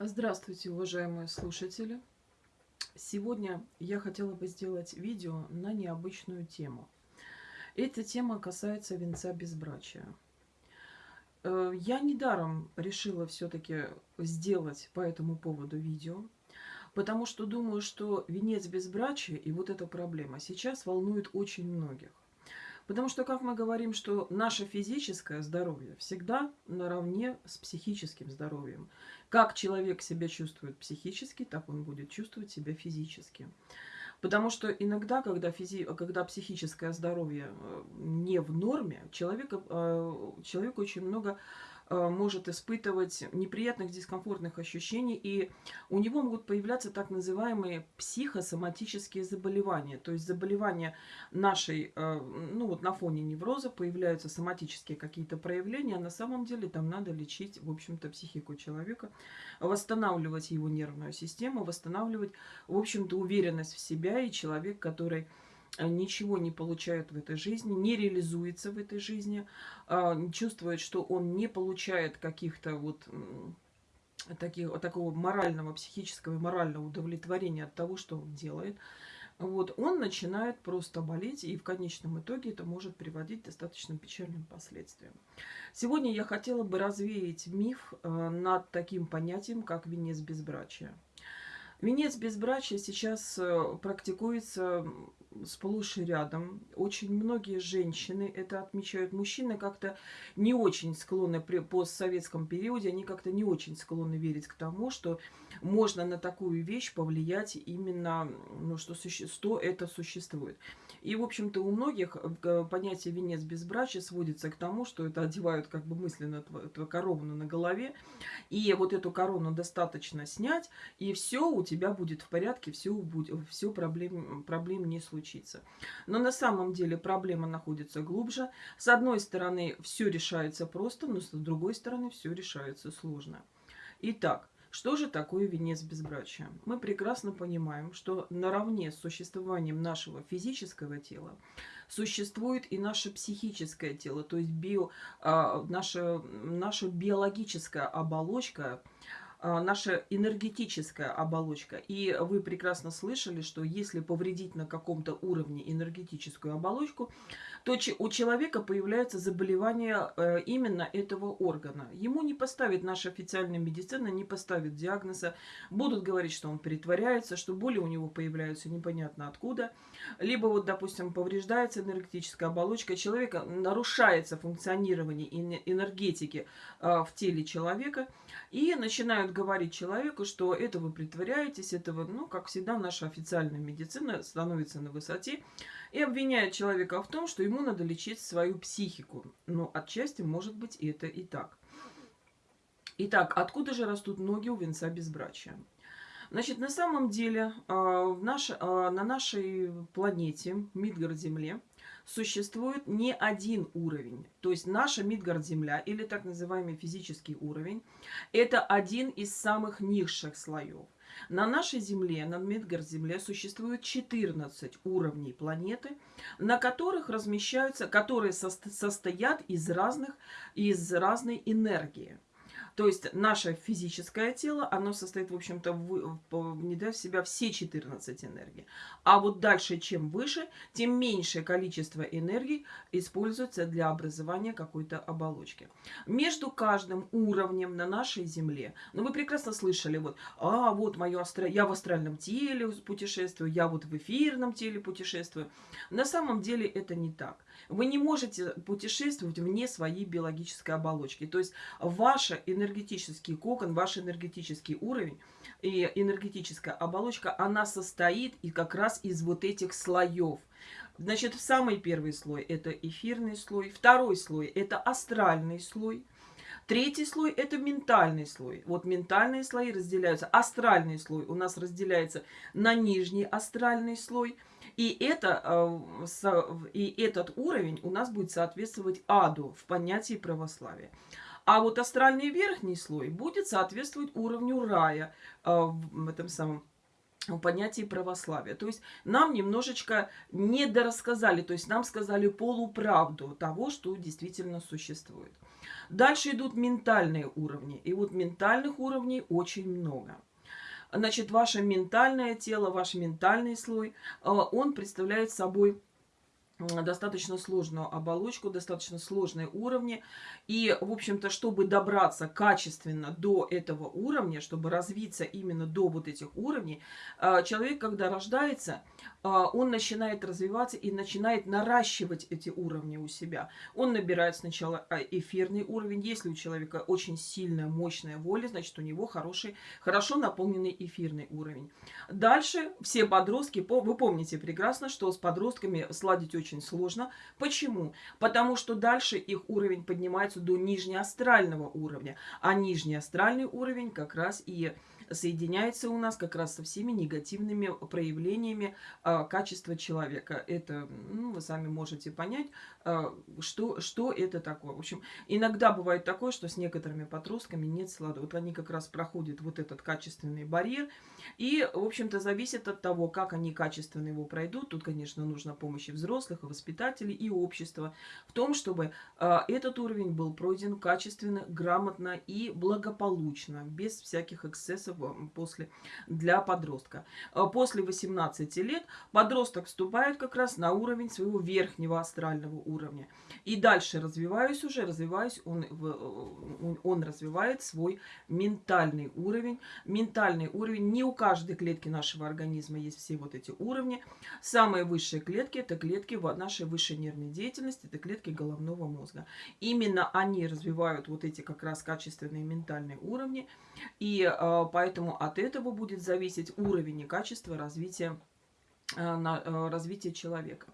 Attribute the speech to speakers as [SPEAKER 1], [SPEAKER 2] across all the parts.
[SPEAKER 1] Здравствуйте, уважаемые слушатели! Сегодня я хотела бы сделать видео на необычную тему. Эта тема касается венца безбрачия. Э, я недаром решила все-таки сделать по этому поводу видео, потому что думаю, что венец безбрачия и вот эта проблема сейчас волнует очень многих. Потому что, как мы говорим, что наше физическое здоровье всегда наравне с психическим здоровьем. Как человек себя чувствует психически, так он будет чувствовать себя физически. Потому что иногда, когда, физи... когда психическое здоровье э, не в норме, человека, э, человек очень много может испытывать неприятных дискомфортных ощущений, и у него могут появляться так называемые психосоматические заболевания, то есть заболевания нашей, э, ну вот на фоне невроза появляются соматические какие-то проявления, а на самом деле там надо лечить, в общем-то, психику человека, восстанавливать его нервную систему, восстанавливать, в общем-то, уверенность в себя, и человек, который Э, ничего не получает в этой жизни, не реализуется в этой жизни, а, чувствует, что он не получает каких-то вот таких, такого морального, психического и морального удовлетворения от того, что он делает, вот, он начинает просто болеть, и в конечном итоге это может приводить к достаточно печальным последствиям. Сегодня я хотела бы развеять миф э, над таким понятием, как венец безбрачия. Венец безбрачия сейчас э, практикуется сплошь и рядом. Очень многие женщины это отмечают. Мужчины как-то не очень склонны при постсоветском периоде, они как-то не очень склонны верить к тому, что можно на такую вещь повлиять именно, ну, что, что это существует. И, в общем-то, у многих э, понятие венец безбрачия сводится к тому, что это одевают как бы мысленно эту корону на голове, и вот эту корону достаточно снять, и все у тебя будет в порядке, все, будет, все проблем, проблем не случится. Но на самом деле проблема находится глубже. С одной стороны, все решается просто, но с другой стороны, все решается сложно. Итак, что же такое венец безбрачия? Мы прекрасно понимаем, что наравне с существованием нашего физического тела существует и наше психическое тело, то есть био, а, наша, наша биологическая оболочка, наша энергетическая оболочка. И вы прекрасно слышали, что если повредить на каком-то уровне энергетическую оболочку, то у человека появляется заболевание э, именно этого органа. Ему не поставит наша официальная медицина, не поставит диагноза. Будут говорить, что он притворяется, что боли у него появляются непонятно откуда. Либо вот, допустим, повреждается энергетическая оболочка человека, нарушается функционирование энергетики э, в теле человека, и начинают говорить человеку, что это вы притворяетесь, это вы, ну, как всегда, наша официальная медицина становится на высоте и обвиняет человека в том, что ему надо лечить свою психику. Но отчасти может быть это и так. Итак, откуда же растут ноги у венца безбрачия? Значит, на самом деле а, в наш, а, на нашей планете, Мидгард-Земле, существует не один уровень. То есть наша Мидгард-Земля, или так называемый физический уровень, это один из самых низших слоев. На нашей Земле, на Мидгард-Земле, существует 14 уровней планеты, на которых размещаются, которые состоят из разных, из разной энергии. То есть наше физическое тело, оно состоит, в общем-то, внедряя в себя все 14 энергий. А вот дальше, чем выше, тем меньшее количество энергии используется для образования какой-то оболочки. Между каждым уровнем на нашей Земле, ну вы прекрасно слышали, вот, а вот мое астро... я в астральном теле путешествую, я вот в эфирном теле путешествую. На самом деле это не так. Вы не можете путешествовать вне своей биологической оболочки. То есть энергия энергетический кокон, ваш энергетический уровень и энергетическая оболочка, она состоит и как раз из вот этих слоев. Значит, самый первый слой – это эфирный слой, второй слой – это астральный слой, Третий слой – это ментальный слой. Вот ментальные слои разделяются. Астральный слой у нас разделяется на нижний астральный слой. И, это, э, и этот уровень у нас будет соответствовать аду в понятии православия. А вот астральный верхний слой будет соответствовать уровню рая э, в этом самом понятии православия. То есть нам немножечко недорассказали, то есть нам сказали полуправду того, что действительно существует. Дальше идут ментальные уровни. И вот ментальных уровней очень много. Значит, ваше ментальное тело, ваш ментальный слой, э, он представляет собой достаточно сложную оболочку, достаточно сложные уровни. И, в общем-то, чтобы добраться качественно до этого уровня, чтобы развиться именно до вот этих уровней, а, человек, когда рождается, а, он начинает развиваться и начинает наращивать эти уровни у себя. Он набирает сначала а, эфирный уровень. Если у человека очень сильная, мощная воля, значит, у него хороший, хорошо наполненный эфирный уровень. Дальше все подростки, вы помните прекрасно, что с подростками сладить очень очень сложно. Почему? Потому что дальше их уровень поднимается до нижнеастрального уровня. А нижний астральный уровень как раз и соединяется у нас как раз со всеми негативными проявлениями э, качества человека. Это, ну, вы сами можете понять, э, что, что это такое. В общем, иногда бывает такое, что с некоторыми подростками нет слада. Вот они как раз проходят вот этот качественный барьер. И, в общем-то, зависит от того, как они качественно его пройдут. Тут, конечно, нужна помощь и взрослых, и воспитателей, и общества в том, чтобы э, этот уровень был пройден качественно, грамотно и благополучно, без всяких эксцессов после, для подростка. А после 18 лет подросток вступает как раз на уровень своего верхнего астрального уровня. И дальше развиваясь уже, развиваясь, он, он, он развивает свой ментальный уровень. Ментальный уровень, не у каждой клетки нашего организма есть все вот эти уровни. Самые высшие клетки, это клетки нашей высшей нервной деятельности, это клетки головного мозга. Именно они развивают вот эти как раз качественные ментальные уровни. И э, поэтому от этого будет зависеть уровень и качество развития э, на э, развитие человека.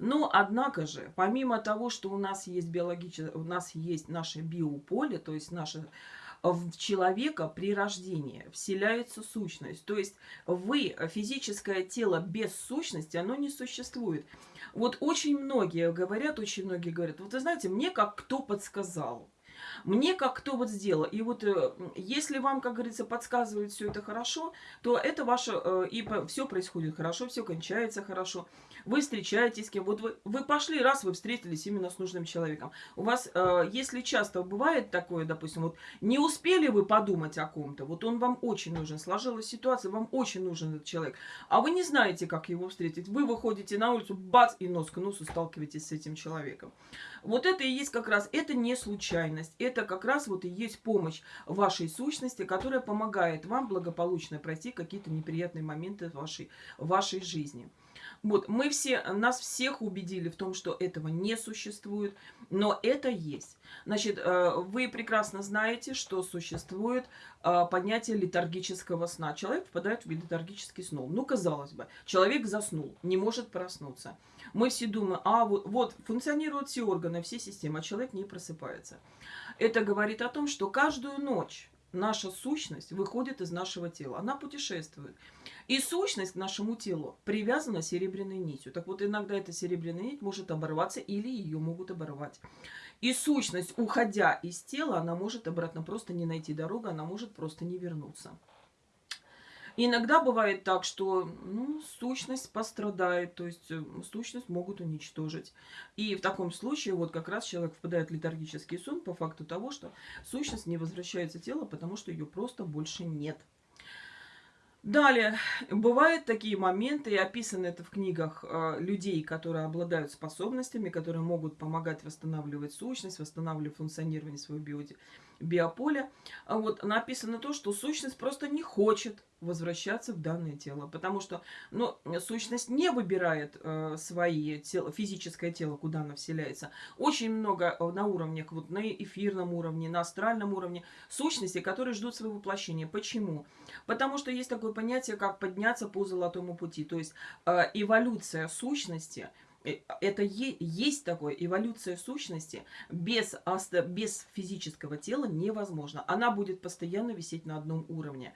[SPEAKER 1] Но, однако же, помимо того, что у нас есть биологическое, у нас есть наше биополе, то есть наше в человека при рождении вселяется сущность. То есть вы, физическое тело без сущности, оно не существует. Вот очень многие говорят, очень многие говорят, вот вы знаете, мне как кто подсказал. Мне как кто вот сделал. И вот э, если вам, как говорится, подсказывает все это хорошо, то это ваше, э, и все происходит хорошо, все кончается хорошо. Вы встречаетесь с кем. Вот вы, вы пошли, раз вы встретились именно с нужным человеком. У вас, э, если часто бывает такое, допустим, вот не успели вы подумать о ком-то, вот он вам очень нужен, сложилась ситуация, вам очень нужен этот человек, а вы не знаете, как его встретить. Вы выходите на улицу, бац, и нос к носу сталкиваетесь с этим человеком. Вот это и есть как раз, это не случайность, это как раз вот и есть помощь вашей сущности, которая помогает вам благополучно пройти какие-то неприятные моменты вашей, вашей жизни. Вот, мы все, нас всех убедили в том, что этого не существует, но это есть. Значит, э, вы прекрасно знаете, что существует э, понятие летаргического сна. Человек впадает в летаргический сон. Ну, казалось бы, человек заснул, не может проснуться. Мы все думаем, а вот, вот функционируют все органы, все системы, а человек не просыпается. Это говорит о том, что каждую ночь наша сущность выходит из нашего тела. Она путешествует. И сущность к нашему телу привязана серебряной нитью. Так вот, иногда эта серебряная нить может оборваться или ее могут оборвать. И сущность, уходя из тела, она может обратно просто не найти дорогу, она может просто не вернуться. Иногда бывает так, что ну, сущность пострадает, то есть э, сущность могут уничтожить. И в таком случае вот как раз человек впадает в летаргический сон по факту того, что сущность не возвращается в тело, потому что ее просто больше нет. Далее, бывают такие моменты, и описано это в книгах э, людей, которые обладают способностями, которые могут помогать восстанавливать сущность, восстанавливать функционирование своего био биополя. А вот написано то, что сущность просто не хочет возвращаться в данное тело, потому что ну, сущность не выбирает э, свои тело, физическое тело, куда она вселяется. Очень много э, на уровнях, вот на эфирном уровне, на астральном уровне сущности, которые ждут своего воплощения. Почему? Потому что есть такое понятие, как подняться по золотому пути, то есть э, эволюция сущности – это есть такое, эволюция сущности без, без физического тела невозможно. Она будет постоянно висеть на одном уровне.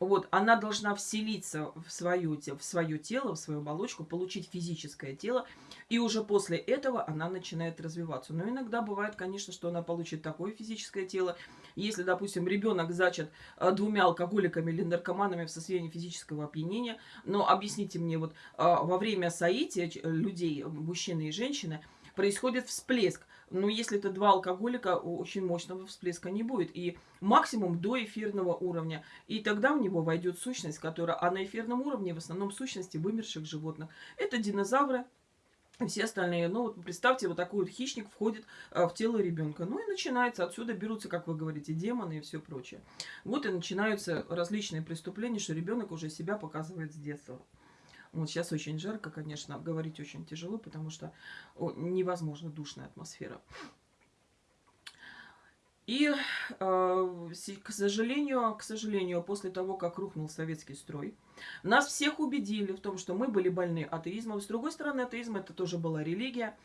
[SPEAKER 1] Вот, она должна вселиться в свое, в свое тело, в свою оболочку, получить физическое тело, и уже после этого она начинает развиваться. Но иногда бывает, конечно, что она получит такое физическое тело. Если, допустим, ребенок зачат э, двумя алкоголиками или наркоманами в состоянии физического опьянения, но объясните мне, вот э, во время соития людей, мужчины и женщины, происходит всплеск. Но если это два алкоголика, очень мощного всплеска не будет. И максимум до эфирного уровня. И тогда в него войдет сущность, которая... А на эфирном уровне в основном сущности вымерших животных. Это динозавры, все остальные. Ну, вот представьте, вот такой вот хищник входит а, в тело ребенка. Ну и начинается, отсюда берутся, как вы говорите, демоны и все прочее. Вот и начинаются различные преступления, что ребенок уже себя показывает с детства. Вот сейчас очень жарко, конечно, говорить очень тяжело, потому что невозможно душная атмосфера. И, э, к сожалению, к сожалению, после того, как рухнул советский строй, нас всех убедили в том, что мы были больны атеизмом. С другой стороны, атеизм это тоже была религия.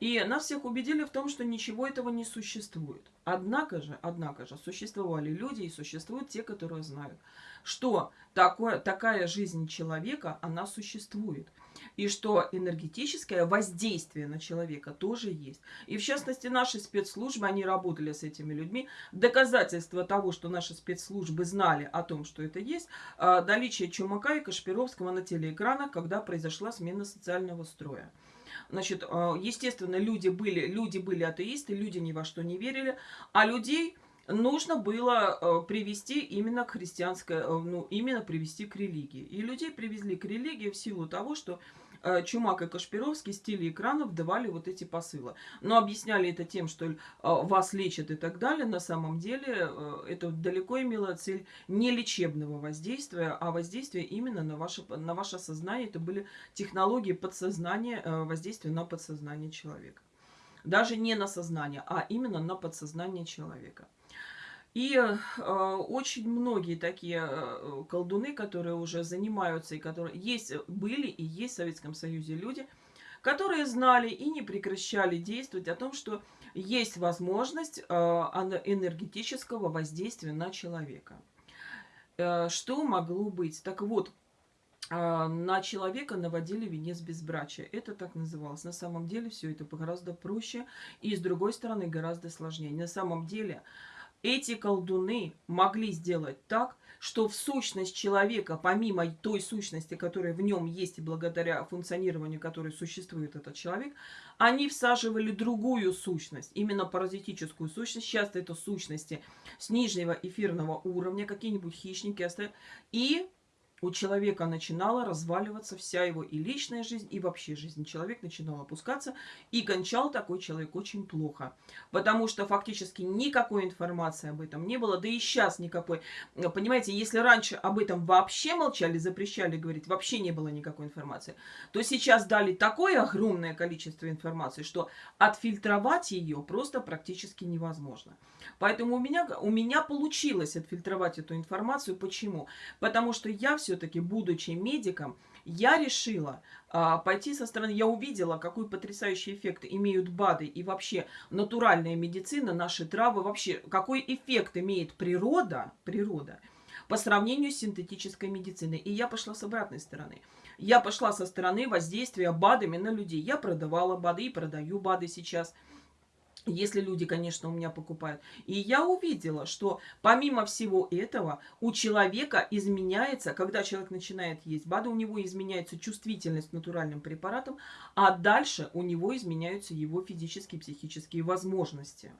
[SPEAKER 1] И нас всех убедили в том, что ничего этого не существует. Однако же, однако же, существовали люди и существуют те, которые знают, что такое, такая жизнь человека, она существует. И что энергетическое воздействие на человека тоже есть. И в частности, наши спецслужбы, они работали с этими людьми. Доказательство того, что наши спецслужбы знали о том, что это есть, а, наличие Чумака и Кашпировского на телеэкранах, когда произошла смена социального строя. Значит, а, естественно, люди были, люди были атеисты, люди ни во что не верили, а людей нужно было э, привести именно к христианской, э, ну, именно привести к религии. И людей привезли к религии в силу того, что э, Чумак и Кашпировский с телеэкранов давали вот эти посылы. Но объясняли это тем, что вас лечат и так далее. На самом деле это далеко имело цель не лечебного воздействия, а воздействия именно на ваше, на ваше сознание. Это были технологии подсознания, воздействия на подсознание человека. Даже не на сознание, а именно на подсознание человека. И э, очень многие такие э, колдуны, которые уже занимаются, и которые есть, были и есть в Советском Союзе люди, которые знали и не прекращали действовать о том, что есть возможность э, энергетического воздействия на человека. Э, что могло быть? Так вот, э, на человека наводили венец безбрачия. Это так называлось. На самом деле все это гораздо проще и, с другой стороны, гораздо сложнее. На самом деле эти колдуны могли сделать так, что в сущность человека, помимо той сущности, которая в нем есть и благодаря функционированию которой существует этот человек, они всаживали другую сущность, именно паразитическую сущность. Часто это сущности с нижнего эфирного уровня, какие-нибудь хищники, и у человека начинала разваливаться вся его и личная жизнь, и вообще жизнь. Человек начинал опускаться, и кончал такой человек очень плохо. Потому что фактически никакой информации об этом не было, да и сейчас никакой. Понимаете, если раньше об этом вообще молчали, запрещали говорить, вообще не было никакой информации, то сейчас дали такое огромное количество информации, что отфильтровать ее просто практически невозможно. Поэтому у меня, у меня получилось отфильтровать эту информацию. Почему? Потому что я все-таки, будучи медиком, я решила а, пойти со стороны, я увидела, какой потрясающий эффект имеют БАДы и вообще натуральная медицина, наши травы, вообще какой эффект имеет природа, природа по сравнению с синтетической медициной. И я пошла с обратной стороны. Я пошла со стороны воздействия БАДами на людей. Я продавала БАДы и продаю БАДы сейчас – если люди, конечно, у меня покупают. И я увидела, что помимо всего этого у человека изменяется, когда человек начинает есть БАДы, у него изменяется чувствительность натуральным препаратам, а дальше у него изменяются его физические и психические возможности.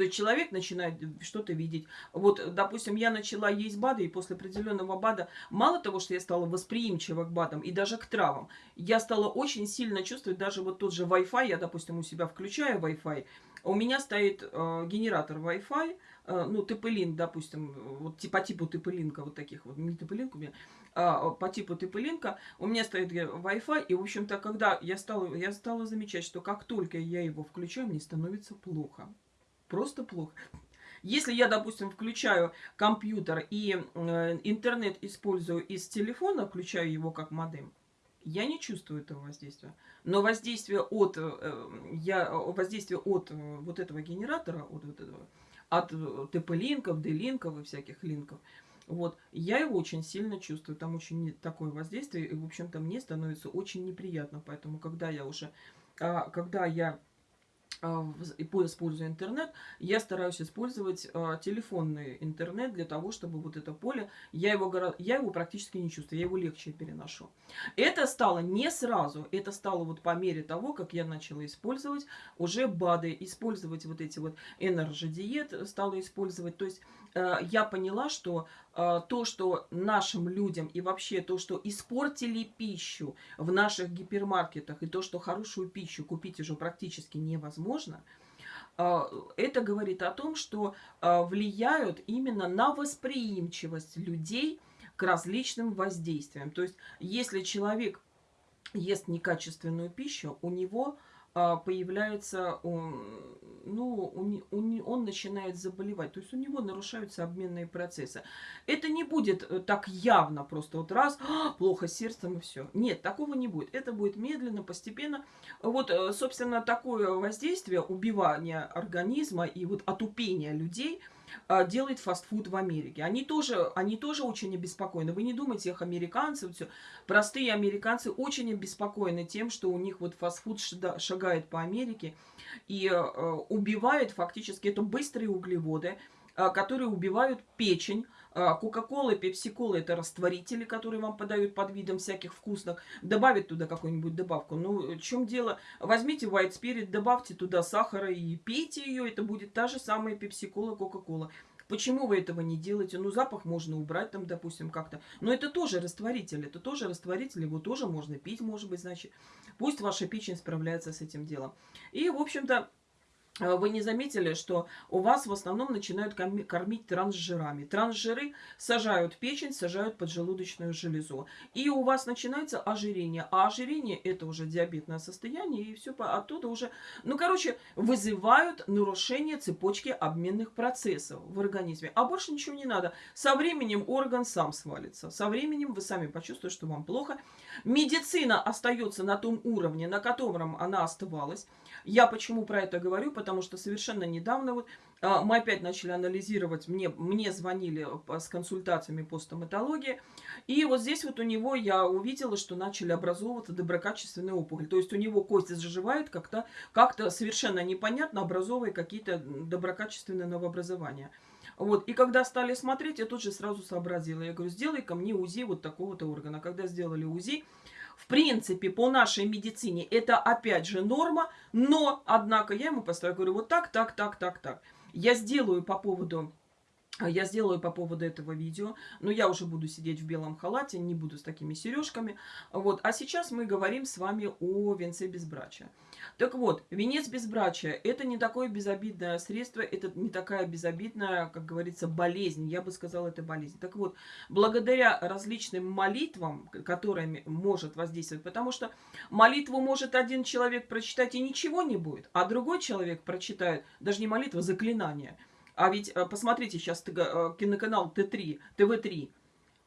[SPEAKER 1] То есть человек начинает что-то видеть. Вот, допустим, я начала есть БАДы, и после определенного БАДа, мало того, что я стала восприимчива к БАДам и даже к травам, я стала очень сильно чувствовать даже вот тот же Wi-Fi, я, допустим, у себя включаю Wi-Fi, у меня стоит э, генератор Wi-Fi, э, ну, TP-Link, допустим, вот по типу TP-Link, вот таких вот, не TP-Link у меня, а, по типу TP-Link, у меня стоит Wi-Fi, и, в общем-то, когда я стала, я стала замечать, что как только я его включаю, мне становится плохо. Просто плохо. Если я, допустим, включаю компьютер и э, интернет использую из телефона, включаю его как модем, я не чувствую этого воздействия. Но воздействие от, э, я, воздействие от э, вот этого генератора, от, вот этого, от ТП-линков, D-линков и всяких линков, Вот, я его очень сильно чувствую, там очень такое воздействие, и, в общем-то, мне становится очень неприятно, поэтому, когда я уже, а, когда я используя интернет, я стараюсь использовать э, телефонный интернет для того, чтобы вот это поле, я его, я его практически не чувствую, я его легче переношу. Это стало не сразу, это стало вот по мере того, как я начала использовать уже БАДы, использовать вот эти вот энерджи-диет, стала использовать, то есть э, я поняла, что э, то, что нашим людям и вообще то, что испортили пищу в наших гипермаркетах, и то, что хорошую пищу купить уже практически невозможно, возможно, а, это говорит о том, что а, влияют именно на восприимчивость людей к различным воздействиям. То есть, если человек ест некачественную пищу, у него а, появляется, ну, он начинает заболевать. То есть у него нарушаются обменные процессы. Это не будет э, так явно просто вот раз, «А, плохо сердцем и все. Нет, такого не будет. Это будет медленно, постепенно. Вот, э, собственно, такое воздействие, убивание организма и вот отупение людей – а, делает фастфуд в Америке. Они тоже, они тоже очень обеспокоены. Вы не думайте их американцев, все. Простые американцы очень обеспокоены тем, что у них вот фастфуд шагает по Америке и э, убивает фактически, это быстрые углеводы, э, которые убивают печень, а, Кока-кола, пепси-кола – это растворители, которые вам подают под видом всяких вкусных. Добавить туда какую-нибудь добавку. Ну, в чем дело? Возьмите white spirit, добавьте туда сахара и пейте ее. Это будет та же самая пепси-кола, кока-кола. Почему вы этого не делаете? Ну, запах можно убрать там, допустим, как-то. Но это тоже растворитель, это тоже растворитель, его тоже можно пить, может быть, значит. Пусть ваша печень справляется с этим делом. И, в общем-то, вы не заметили, что у вас в основном начинают кормить трансжирами. Трансжиры сажают печень, сажают поджелудочную железу. И у вас начинается ожирение. А ожирение это уже диабетное состояние. И все оттуда уже, ну короче, вызывают нарушение цепочки обменных процессов в организме. А больше ничего не надо. Со временем орган сам свалится. Со временем вы сами почувствуете, что вам плохо. Медицина остается на том уровне, на котором она оставалась. Я почему про это говорю? Потому что совершенно недавно вот а, мы опять начали анализировать, мне, мне звонили с консультациями по стоматологии, и вот здесь вот у него я увидела, что начали образовываться доброкачественные опухоли. То есть у него кость заживает как-то как, -то, совершенно непонятно, образовывая какие-то доброкачественные новообразования. Вот, и когда стали смотреть, я тут же сразу сообразила. Я говорю, сделай-ка мне УЗИ вот такого-то органа. Когда сделали УЗИ, в принципе, по нашей медицине это опять же норма, но, однако, я ему поставила, говорю, вот так, так, так, так, так. Я сделаю по поводу я сделаю по поводу этого видео, но я уже буду сидеть в белом халате, не буду с такими сережками. Вот. А сейчас мы говорим с вами о венце безбрачия. Так вот, венец безбрачия – это не такое безобидное средство, это не такая безобидная, как говорится, болезнь. Я бы сказала, это болезнь. Так вот, благодаря различным молитвам, которыми может воздействовать, потому что молитву может один человек прочитать и ничего не будет, а другой человек прочитает, даже не молитва, заклинание – а ведь э, посмотрите сейчас э, киноканал Т3, ТВ3.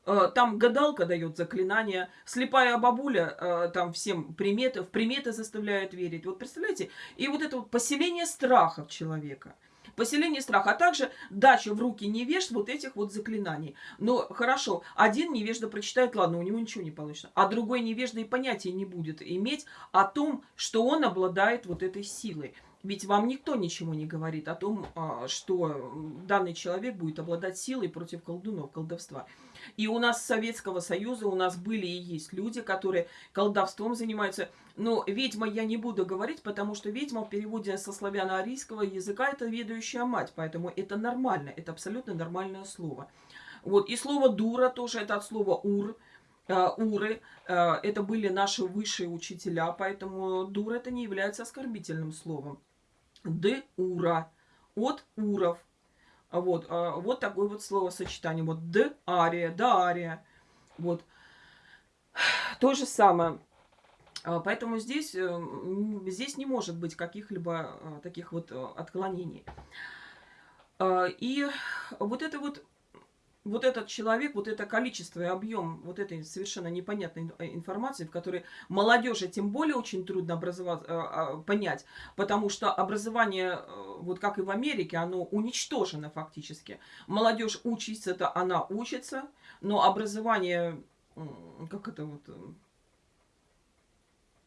[SPEAKER 1] Э, там гадалка дает заклинания, слепая бабуля там всем приметы, в приметы заставляет верить. Вот представляете? И вот это вот поселение страха в человека. Поселение страха, а также дача в руки невежд вот этих вот заклинаний. Но хорошо, один невежда прочитает, ладно, у него ничего не получится. А другой невежда и понятия не будет иметь о том, что он обладает вот этой силой. Ведь вам никто ничего не говорит о том, а, что данный человек будет обладать силой против колдунов, колдовства. И у нас Советского Союза у нас были и есть люди, которые колдовством занимаются. Но ведьма я не буду говорить, потому что ведьма в переводе со славяно-арийского языка это ведающая мать. Поэтому это нормально, это абсолютно нормальное слово. Вот. И слово дура тоже это от слова ур. Uh, уры, uh, это были наши высшие учителя, поэтому дура это не является оскорбительным словом. Д ура от уров. Вот, а, вот такое вот словосочетание. Вот д ария, да ария. Вот. То же самое. А, поэтому здесь, э, здесь не может быть каких-либо а, таких вот э, отклонений. И вот это вот вот этот человек, вот это количество и объем вот этой совершенно непонятной э, информации, в которой молодежи тем более очень трудно э, а, понять, потому что образование, э, вот как и в Америке, оно уничтожено фактически. Молодежь учится, это она учится, но образование, как это вот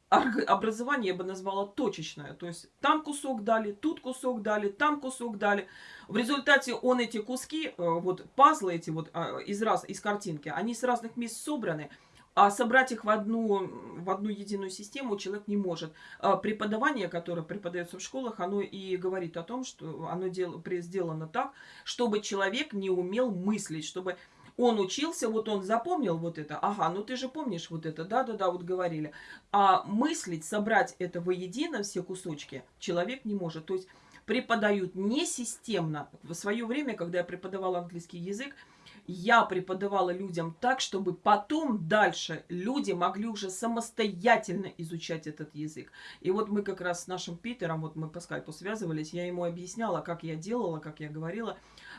[SPEAKER 1] образование я бы назвала точечное. То есть там кусок дали, тут кусок дали, там кусок дали. В результате он эти куски, э, вот пазлы эти вот а, из, раз, из картинки, они с разных мест собраны. А собрать их в одну, в одну единую систему человек не может. А преподавание, которое преподается в школах, оно и говорит о том, что оно дел, сделано так, чтобы человек не умел мыслить, чтобы он учился, вот он запомнил вот это. Ага, ну ты же помнишь вот это, да-да-да, вот говорили. А мыслить, собрать это воедино, все кусочки, человек не может. То есть преподают не системно. В свое время, когда я преподавала английский язык, я преподавала людям так, чтобы потом дальше люди могли уже самостоятельно изучать этот язык. И вот мы как раз с нашим Питером, вот мы по скайпу связывались, я ему объясняла, как я делала, как я говорила.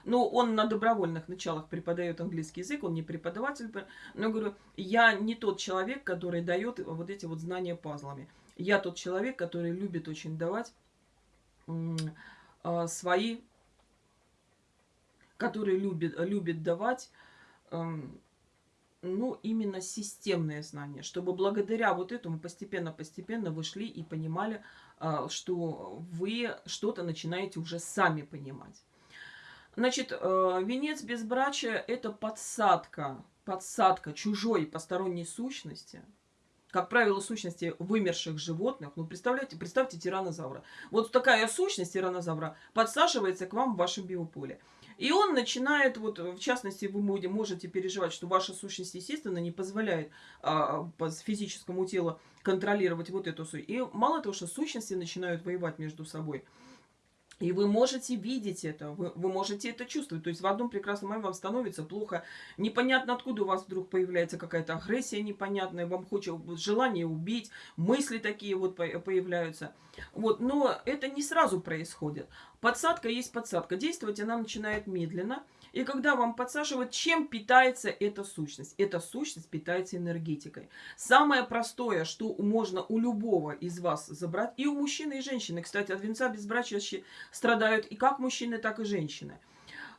[SPEAKER 1] Ну, он на добровольных началах преподает английский язык, он не преподаватель. Но говорю, я не тот человек, который дает вот эти вот знания пазлами. Я тот человек, который любит очень давать э, свои, который любит, любит давать, э, ну, именно системные знания, чтобы благодаря вот этому постепенно-постепенно вы шли и понимали, э, что вы что-то начинаете уже сами понимать. Значит, э, венец безбрачия – это подсадка, подсадка чужой посторонней сущности, как правило, сущности вымерших животных. Ну, представляете, представьте тиранозавра. Вот такая сущность тиранозавра подсаживается к вам в вашем биополе. И он начинает, вот в частности, вы можете переживать, что ваша сущность, естественно, не позволяет а, по физическому телу контролировать вот эту сущность. И мало того, что сущности начинают воевать между собой – и вы можете видеть это, вы, вы можете это чувствовать. То есть в одном прекрасном моменте вам становится плохо. Непонятно, откуда у вас вдруг появляется какая-то агрессия непонятная, вам хочет желание убить, мысли такие вот появляются. Вот, но это не сразу происходит. Подсадка есть подсадка. Действовать она начинает медленно. И когда вам подсаживают, чем питается эта сущность? Эта сущность питается энергетикой. Самое простое, что можно у любого из вас забрать, и у мужчины, и женщины. Кстати, от венца безбрачия страдают и как мужчины, так и женщины.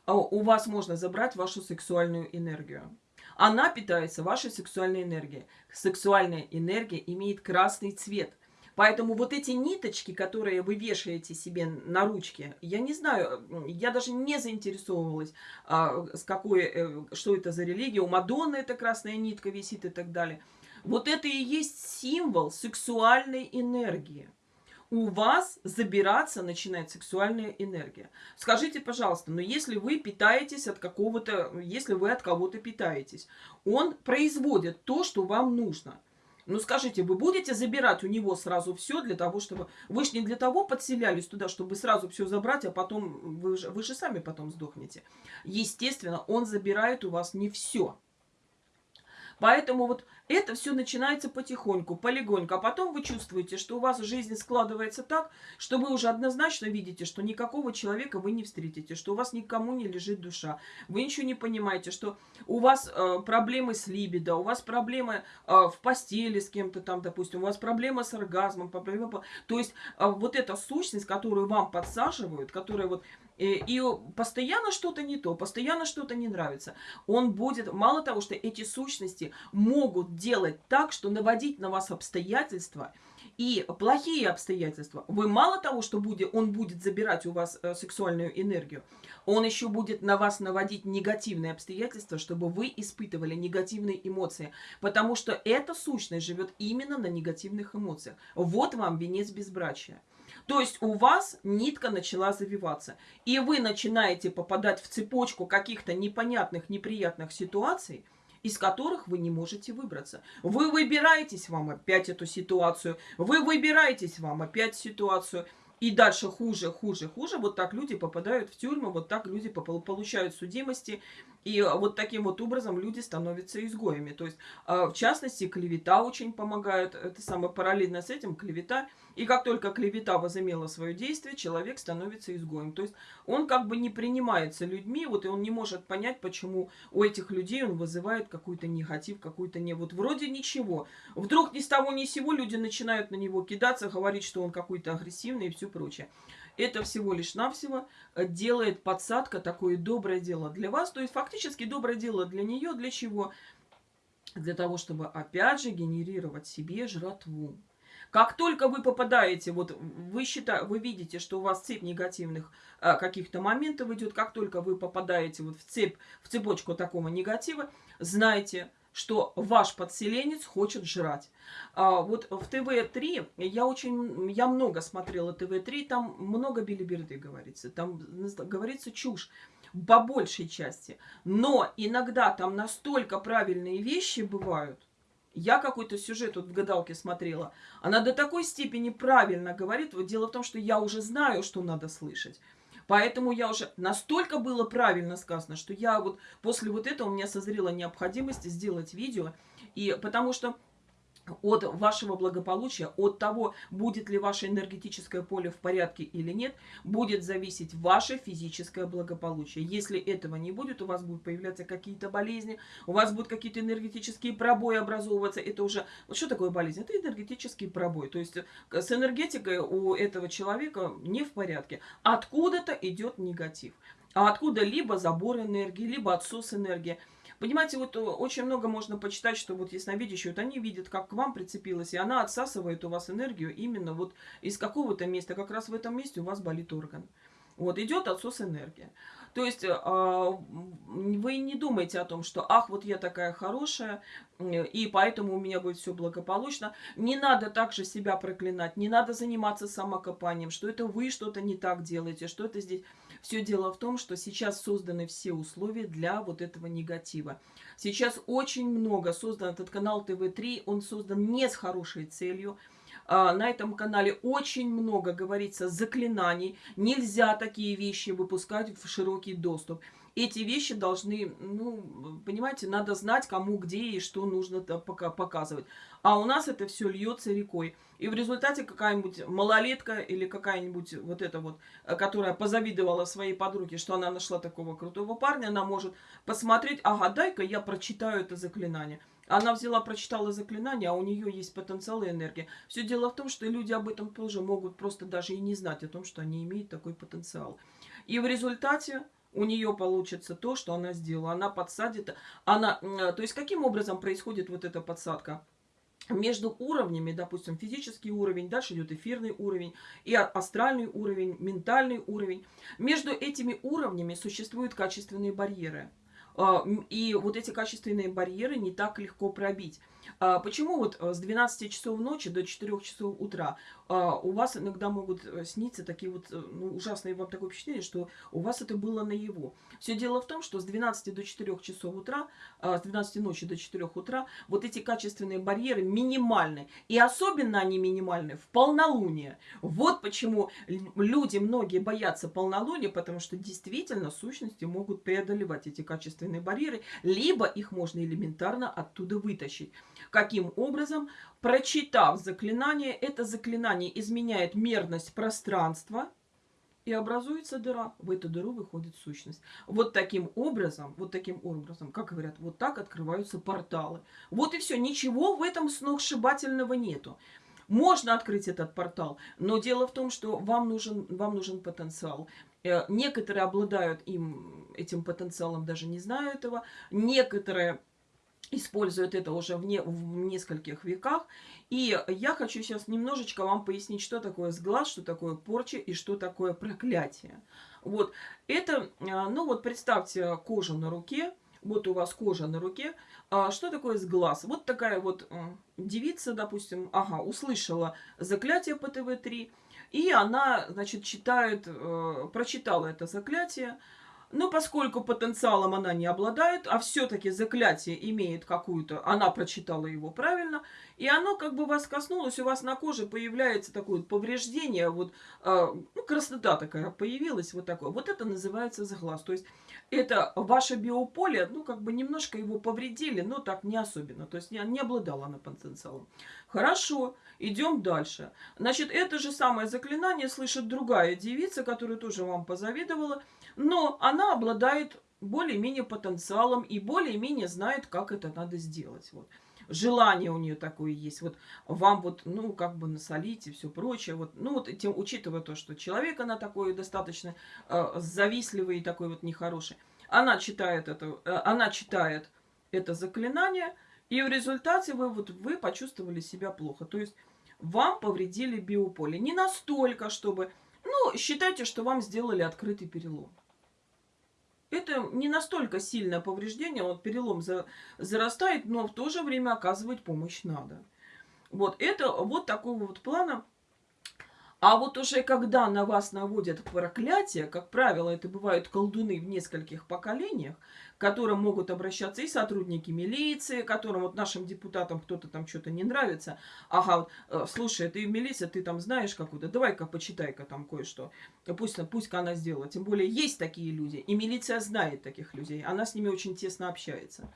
[SPEAKER 1] А у вас можно забрать вашу сексуальную энергию. Она питается вашей сексуальной энергией. Сексуальная энергия имеет красный цвет. Поэтому вот эти ниточки, которые вы вешаете себе на ручки, я не знаю, я даже не заинтересовывалась, а, с какой, э, что это за религия. У Мадонны эта красная нитка висит и так далее. Вот это и есть символ сексуальной энергии. У вас забираться начинает сексуальная энергия. Скажите, пожалуйста, но если вы питаетесь от какого-то, если вы от кого-то питаетесь, он производит то, что вам нужно – ну скажите, вы будете забирать у него сразу все для того, чтобы... Вы же не для того подселялись туда, чтобы сразу все забрать, а потом вы же, вы же сами потом сдохнете. Естественно, он забирает у вас не все. Поэтому вот это все начинается потихоньку, полегоньку. А потом вы чувствуете, что у вас жизнь складывается так, что вы уже однозначно видите, что никакого человека вы не встретите, что у вас никому не лежит душа. Вы ничего не понимаете, что у вас э, проблемы с либидо, у вас проблемы э, в постели с кем-то там, допустим, у вас проблемы с оргазмом. Проблемы... То есть э, вот эта сущность, которую вам подсаживают, которая вот и постоянно что-то не то, постоянно что-то не нравится. Он будет, мало того, что эти сущности могут делать так, что наводить на вас обстоятельства, и плохие обстоятельства, вы мало того, что будет, он будет забирать у вас э, сексуальную энергию, он еще будет на вас наводить негативные обстоятельства, чтобы вы испытывали негативные эмоции. Потому что эта сущность живет именно на негативных эмоциях. Вот вам венец безбрачия. То есть у вас нитка начала завиваться. И вы начинаете попадать в цепочку каких-то непонятных, неприятных ситуаций, из которых вы не можете выбраться. Вы выбираетесь вам опять эту ситуацию, вы выбираетесь вам опять ситуацию. И дальше хуже, хуже, хуже. Вот так люди попадают в тюрьму, вот так люди получают судимости. И вот таким вот образом люди становятся изгоями. То есть, а, в частности, клевета очень помогает. Это самое параллельно с этим клевета. И как только клевета возымела свое действие, человек становится изгоем. То есть он как бы не принимается людьми, вот и он не может понять, почему у этих людей он вызывает какой-то негатив, какой-то не... Вот вроде ничего. Вдруг ни с того ни с сего люди начинают на него кидаться, говорить, что он какой-то агрессивный и все прочее. Это всего лишь навсего э, делает подсадка такое доброе дело для вас. То есть фактически доброе дело для нее. Для чего? Для того, чтобы опять же генерировать себе жратву. Как только вы попадаете, вот вы, считаете, вы видите, что у вас цепь негативных а, каких-то моментов идет, как только вы попадаете вот в цепь, в цепочку такого негатива, знайте, что ваш подселенец хочет жрать. А, вот в ТВ-3 я очень, я много смотрела ТВ-3, там много билиберды говорится, там говорится чушь по большей части. Но иногда там настолько правильные вещи бывают, я какой-то сюжет вот в гадалке смотрела. Она до такой степени правильно говорит. Вот дело в том, что я уже знаю, что надо слышать. Поэтому я уже настолько было правильно сказано, что я вот после вот этого у меня созрела необходимость сделать видео. И потому что от вашего благополучия, от того, будет ли ваше энергетическое поле в порядке или нет, будет зависеть ваше физическое благополучие. Если этого не будет, у вас будут появляться какие-то болезни, у вас будут какие-то энергетические пробои образовываться. Это уже... Что такое болезнь? Это энергетический пробой. То есть э, с энергетикой у этого человека не в порядке. Откуда-то идет негатив. А откуда либо забор энергии, либо отсос энергии. Понимаете, вот э, очень много можно почитать, что вот ясновидящие, вот они видят, как к вам прицепилась, и она отсасывает у вас энергию именно вот из какого-то места. Как раз в этом месте у вас болит орган. Вот, идет отсос энергии. То есть э, а, вы не думаете о том, что ах, вот я такая хорошая, и поэтому у меня будет все благополучно. Не надо также себя проклинать, не надо заниматься самокопанием, что это вы что-то не так делаете, что это здесь... Все дело в том, что сейчас созданы все условия для вот этого негатива. Сейчас очень много создан этот канал ТВ-3, он создан не с хорошей целью. А, на этом канале очень много говорится заклинаний. Нельзя такие вещи выпускать в широкий доступ эти вещи должны, ну, понимаете, надо знать, кому, где и что нужно пока показывать. А у нас это все льется рекой. И в результате какая-нибудь малолетка или какая-нибудь вот эта вот, э, которая позавидовала своей подруге, что она нашла такого крутого парня, она может посмотреть, ага, дай-ка я прочитаю это заклинание. Она взяла, прочитала заклинание, а у нее есть потенциал и энергия. Все дело в том, что люди об этом тоже могут просто даже и не знать, о том, что они имеют такой потенциал. И в результате у нее получится то, что она сделала. Она подсадит. Она, э, то есть, каким образом происходит вот эта подсадка? Между уровнями, допустим, физический уровень, дальше идет эфирный уровень, и астральный уровень, ментальный уровень. Между этими уровнями существуют качественные барьеры. А, и вот эти качественные барьеры не так легко пробить. А, почему вот э, с 12 часов ночи до 4 часов утра а, у вас иногда могут э, сниться такие вот э, ну, ужасные вам такое впечатление, что у вас это было наяву. Все дело в том, что с 12 до 4 часов утра, а, с 12 ночи до 4 утра вот эти качественные барьеры минимальны. И особенно они минимальны в полнолуние. Вот почему люди, многие боятся полнолуния, потому что действительно сущности могут преодолевать эти качественные барьеры, либо их можно элементарно оттуда вытащить. Каким образом? Прочитав заклинание, это заклинание изменяет мерность пространства, и образуется дыра. В эту дыру выходит сущность. Вот таким образом, вот таким образом, как говорят, вот так открываются порталы. Вот и все. Ничего в этом сногсшибательного нету. Можно открыть этот портал, но дело в том, что вам нужен, вам нужен потенциал. Э, некоторые обладают им, этим потенциалом, даже не знаю этого. Некоторые используют это уже в, не, в нескольких веках. И я хочу сейчас немножечко вам пояснить, что такое сглаз, что такое порча и что такое проклятие. Вот это, а, ну вот представьте кожу на руке, вот у вас кожа на руке. А что такое сглаз? Вот такая вот девица, допустим, ага, услышала заклятие по ТВ-3, и она, значит, читает, э, прочитала это заклятие, но поскольку потенциалом она не обладает, а все-таки заклятие имеет какую-то, она прочитала его правильно, и оно как бы вас коснулось, у вас на коже появляется такое повреждение, вот, э, ну, краснота такая появилась, вот такое. Вот это называется заглаз. То есть это ваше биополе, ну, как бы немножко его повредили, но так не особенно. То есть не, не обладала она потенциалом. Хорошо, идем дальше. Значит, это же самое заклинание слышит другая девица, которая тоже вам позавидовала, но она обладает более-менее потенциалом и более-менее знает, как это надо сделать. Вот. Желание у нее такое есть. Вот вам вот, ну, как бы насолить и все прочее. Вот, ну, вот тем, учитывая то, что человек она такой достаточно э, завистливый и такой вот нехороший. Она читает это, э, она читает это заклинание, и в результате вы, вот, вы почувствовали себя плохо. То есть вам повредили биополе. Не настолько, чтобы... Ну, считайте, что вам сделали открытый перелом это не настолько сильное повреждение, вот перелом за, зарастает, но в то же время оказывать помощь надо. Вот это вот такого вот плана а вот уже когда на вас наводят проклятие, как правило, это бывают колдуны в нескольких поколениях, к которым могут обращаться и сотрудники милиции, которым вот нашим депутатам кто-то там что-то не нравится. Ага, вот, э, слушай, ты милиция, ты там знаешь какую-то, давай-ка почитай-ка там кое-что. Пусть, пусть она сделает. Тем более есть такие люди, и милиция знает таких людей, она с ними очень тесно общается.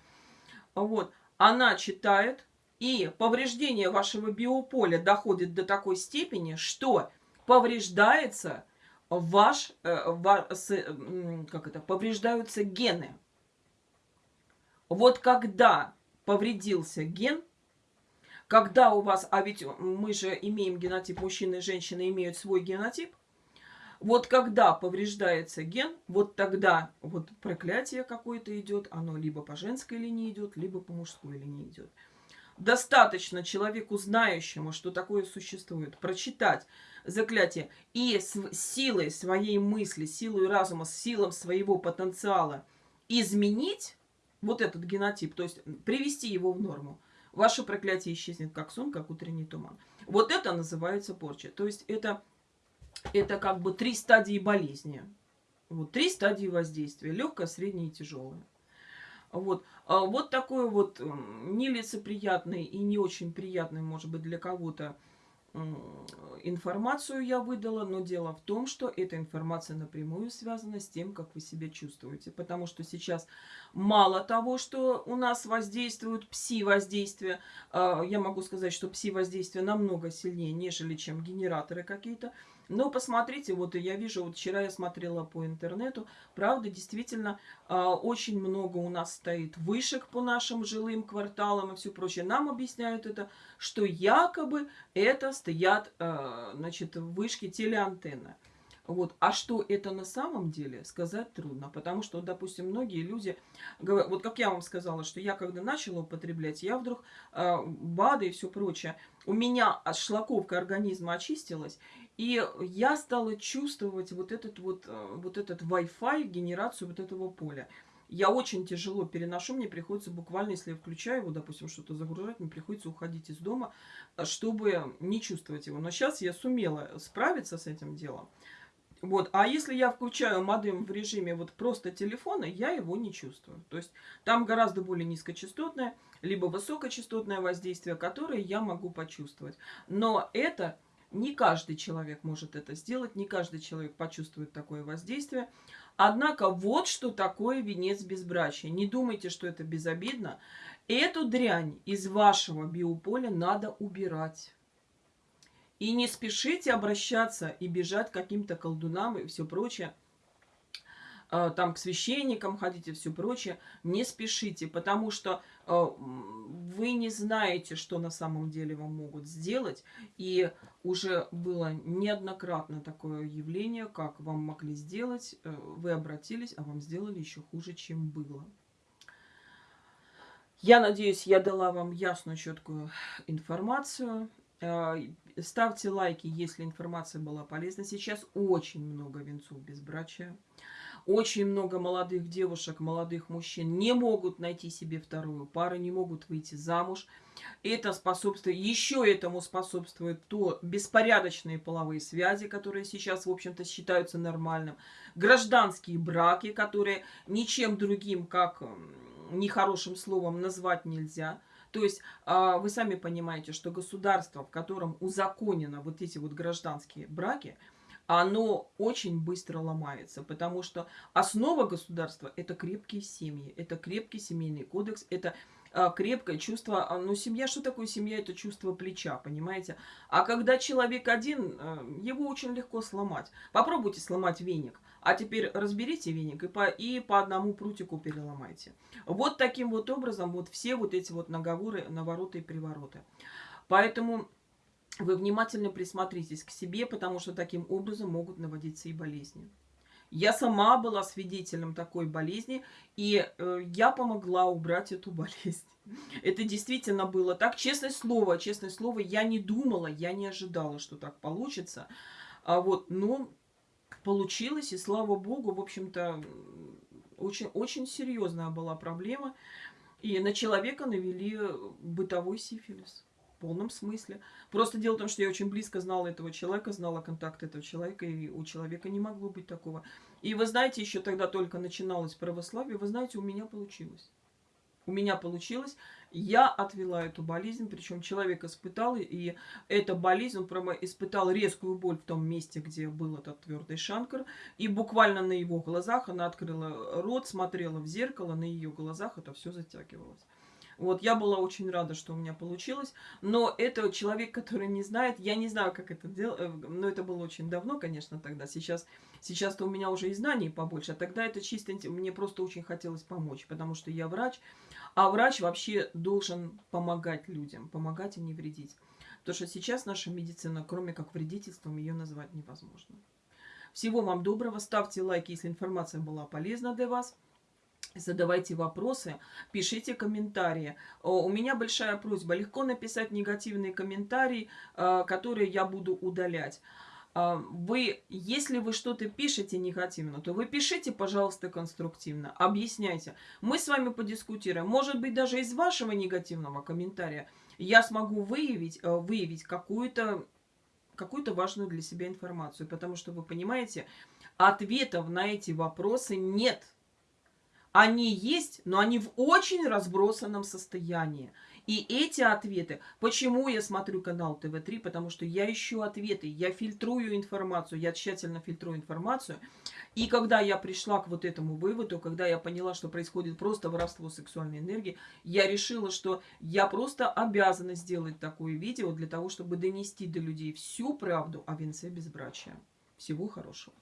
[SPEAKER 1] Вот, она читает, и повреждение вашего биополя доходит до такой степени, что повреждается ваш, э, как это, повреждаются гены. Вот когда повредился ген, когда у вас, а ведь мы же имеем генотип, мужчины и женщины имеют свой генотип, вот когда повреждается ген, вот тогда вот проклятие какое-то идет, оно либо по женской линии идет, либо по мужской линии идет. Достаточно человеку, знающему, что такое существует, прочитать заклятие и с силой своей мысли, силой разума, силом своего потенциала изменить вот этот генотип, то есть привести его в норму, ваше проклятие исчезнет как сон, как утренний туман. Вот это называется порча. То есть это, это как бы три стадии болезни. Вот три стадии воздействия. Легкое, среднее и тяжелое. Вот, а вот такой вот нелицеприятный и не очень приятный, может быть, для кого-то информацию я выдала, но дело в том, что эта информация напрямую связана с тем, как вы себя чувствуете. Потому что сейчас мало того, что у нас воздействуют пси-воздействия, а, я могу сказать, что пси-воздействие намного сильнее, нежели чем генераторы какие-то, но посмотрите, вот я вижу, вот вчера я смотрела по интернету, правда, действительно, э, очень много у нас стоит вышек по нашим жилым кварталам и все прочее. Нам объясняют это, что якобы это стоят, э, значит, вышки телеантенны. Вот. А что это на самом деле, сказать трудно. Потому что, допустим, многие люди, вот как я вам сказала, что я когда начала употреблять, я вдруг э, БАДы и все прочее, у меня шлаковка организма очистилась, и я стала чувствовать вот этот вот, э, вот этот Wi-Fi, генерацию вот этого поля. Я очень тяжело переношу, мне приходится буквально, если я включаю его, допустим, что-то загружать, мне приходится уходить из дома, э, чтобы не чувствовать его. Но сейчас я сумела справиться с этим делом. Вот. А если я включаю модем в режиме вот просто телефона, я его не чувствую. То есть там гораздо более низкочастотное, либо высокочастотное воздействие, которое я могу почувствовать. Но это не каждый человек может это сделать, не каждый человек почувствует такое воздействие. Однако вот что такое венец безбрачия. Не думайте, что это безобидно. Эту дрянь из вашего биополя надо убирать. И не спешите обращаться и бежать к каким-то колдунам и все прочее. А, там к священникам ходите, все прочее, не спешите, потому что а, вы не знаете, что на самом деле вам могут сделать. И уже было неоднократно такое явление, как вам могли сделать, э, вы обратились, а вам сделали еще хуже, чем было. Я надеюсь, я дала вам ясную, четкую информацию. Ставьте лайки, если информация была полезна. Сейчас очень много венцов безбрачия. Очень много молодых девушек, молодых мужчин не могут найти себе вторую пару, не могут выйти замуж. Это способствует, еще этому способствует то беспорядочные половые связи, которые сейчас, в общем-то, считаются нормальным. Гражданские браки, которые ничем другим, как нехорошим словом назвать нельзя. То есть а, вы сами понимаете, что государство, в котором узаконено вот эти вот гражданские браки – оно очень быстро ломается, потому что основа государства – это крепкие семьи, это крепкий семейный кодекс, это а, крепкое чувство, а, ну, семья, что такое семья? Это чувство плеча, понимаете? А когда человек один, а, его очень легко сломать. Попробуйте сломать веник, а теперь разберите веник и по, и по одному прутику переломайте. Вот таким вот образом вот все вот эти вот наговоры, навороты и привороты. Поэтому вы внимательно присмотритесь к себе, потому что таким образом могут наводиться и болезни. Я сама была свидетелем такой болезни, и э, я помогла убрать эту болезнь. Это действительно было так. Честное слово, честное слово, я не думала, я не ожидала, что так получится. А вот, но получилось, и слава богу, в общем-то, очень, очень серьезная была проблема. И на человека навели бытовой сифилис полном смысле. Просто дело в том, что я очень близко знала этого человека, знала контакт этого человека, и у человека не могло быть такого. И вы знаете, еще тогда только начиналось православие, вы знаете, у меня получилось. У меня получилось, я отвела эту болезнь, причем человек испытал, и эта болезнь, он прямо испытал резкую боль в том месте, где был этот твердый шанкар, и буквально на его глазах она открыла рот, смотрела в зеркало, на ее глазах это все затягивалось. Вот, я была очень рада, что у меня получилось. Но это человек, который не знает, я не знаю, как это делать, э, но это было очень давно, конечно, тогда. Сейчас, сейчас-то у меня уже и знаний побольше, а тогда это чисто, мне просто очень хотелось помочь, потому что я врач, а врач вообще должен помогать людям, помогать и не вредить. Потому что сейчас наша медицина, кроме как вредительством, ее назвать невозможно. Всего вам доброго, ставьте лайки, если информация была полезна для вас задавайте вопросы, пишите комментарии. У меня большая просьба, легко написать негативный комментарий, а, который я буду удалять. А, вы, если вы что-то пишете негативно, то вы пишите, пожалуйста, конструктивно, объясняйте. Мы с вами подискутируем. Может быть, даже из вашего негативного комментария я смогу выявить, э, выявить какую-то какую-то важную для себя информацию. Потому что, вы понимаете, ответов на эти вопросы нет. Они есть, но они в очень разбросанном состоянии. И эти ответы, почему я смотрю канал ТВ-3, потому что я ищу ответы, я фильтрую информацию, я тщательно фильтрую информацию. И когда я пришла к вот этому выводу, когда я поняла, что происходит просто воровство сексуальной энергии, я решила, что я просто обязана сделать такое видео для того, чтобы донести до людей всю правду о венце безбрачия. Всего хорошего.